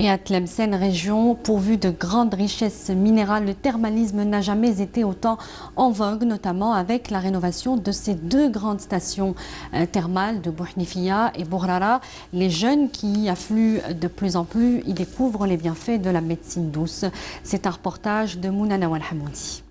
Et à Tlemcen, région pourvue de grandes richesses minérales, le thermalisme n'a jamais été autant en vogue, notamment avec la rénovation de ces deux grandes stations euh, thermales de Bouhnifia et Bourrara. Les jeunes qui y affluent de plus en plus y découvrent les bienfaits de la médecine douce. C'est un reportage de Mounana Hamoudi.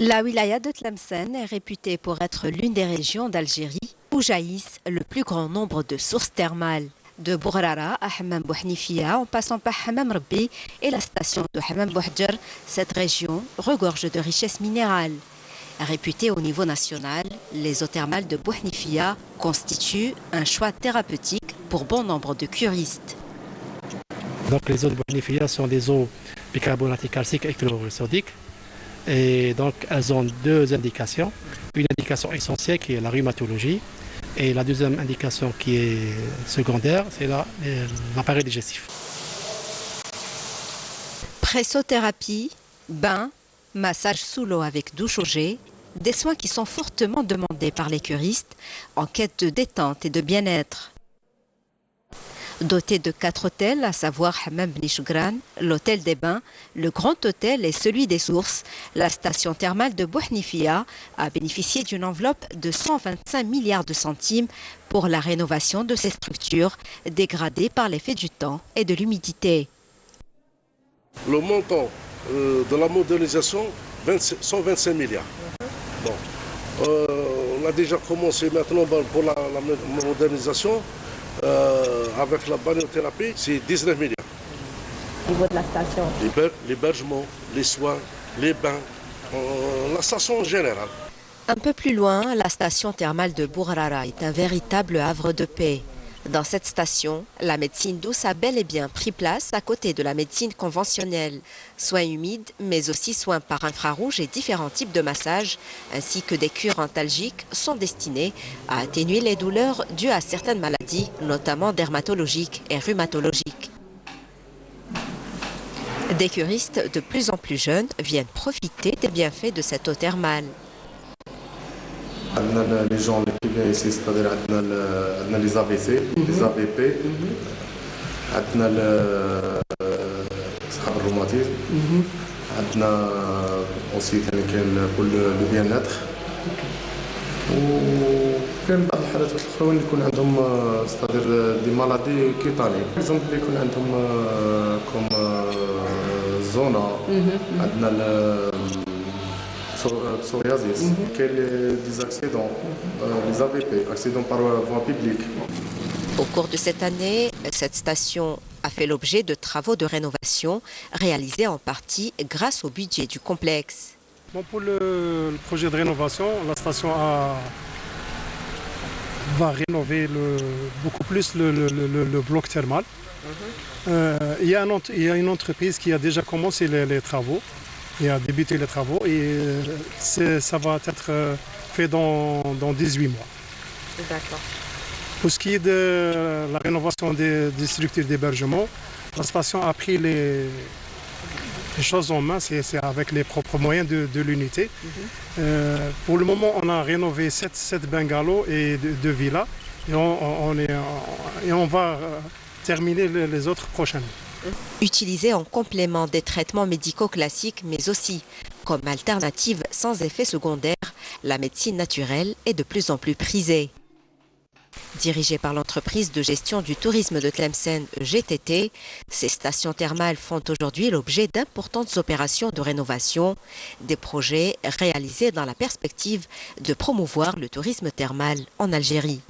La wilaya de Tlemcen est réputée pour être l'une des régions d'Algérie où jaillissent le plus grand nombre de sources thermales de Bourrara à Hammam Bouhnifia en passant par Hammam Rabbi et la station de Hammam Bouhdjar, cette région regorge de richesses minérales. Réputée au niveau national, les eaux thermales de Bouhnifia constituent un choix thérapeutique pour bon nombre de curistes. Donc les eaux de Bouhnifia sont des eaux bicarbonatiques calciques et chlorosodiques. Et donc elles ont deux indications. Une indication essentielle qui est la rhumatologie et la deuxième indication qui est secondaire, c'est l'appareil digestif. Pressothérapie, bain, massage sous l'eau avec douche au jet, des soins qui sont fortement demandés par les curistes en quête de détente et de bien-être. Doté de quatre hôtels, à savoir Hammam l'hôtel des bains, le grand hôtel et celui des sources, la station thermale de Bouhnifia a bénéficié d'une enveloppe de 125 milliards de centimes pour la rénovation de ces structures dégradées par l'effet du temps et de l'humidité. Le montant euh, de la modernisation, 125 milliards. Euh, on a déjà commencé maintenant pour la modernisation. Euh, avec la balnéothérapie, c'est 19 milliards. Au niveau de la station L'hébergement, les soins, les bains, euh, la station en général. Un peu plus loin, la station thermale de Bourrara est un véritable havre de paix. Dans cette station, la médecine douce a bel et bien pris place à côté de la médecine conventionnelle. Soins humides, mais aussi soins par infrarouge et différents types de massages, ainsi que des cures antalgiques sont destinés à atténuer les douleurs dues à certaines maladies, notamment dermatologiques et rhumatologiques. Des curistes de plus en plus jeunes viennent profiter des bienfaits de cette eau thermale. عندنا لي جون اللي كيبيان ايسي ستادير عندنا عندنا لي زافي سي لي زافي بي عندنا صحاب الروماتيزم عندنا اوسي ثاني كاين كل لو بيان ناتر وكاين بعض الحالات الاخرين اللي يكون عندهم ستادير دي مالادي كيتاني اكزومبل اللي يكون عندهم كوم زونا عندنا psoriasis, mm des accidents, euh, les AVP, accidents par voie publique. Au cours de cette année, cette station a fait l'objet de travaux de rénovation réalisés en partie grâce au budget du complexe. Bon, pour le, projet de rénovation, la station a, va rénover le, beaucoup plus le, le bloc thermal. Euh, il, y a y une entreprise qui a déjà commencé les, les travaux et a débuté les travaux et euh, ça va être euh, fait dans, dans 18 mois. D'accord. Pour ce qui est de la rénovation des, structures d'hébergement, la station a pris les, choses en main, c'est avec les propres moyens de, l'unité. Mhm. Euh, pour le moment, on a rénové 7, bungalows et 2 villas et on, est, et on va terminer les autres prochainement utilisée en complément des traitements médicaux classiques, mais aussi comme alternative sans effet secondaire, la médecine naturelle est de plus en plus prisée. Dirigée par l'entreprise de gestion du tourisme de Tlemcen GTT, ces stations thermales font aujourd'hui l'objet d'importantes opérations de rénovation, des projets réalisés dans la perspective de promouvoir le tourisme thermal en Algérie.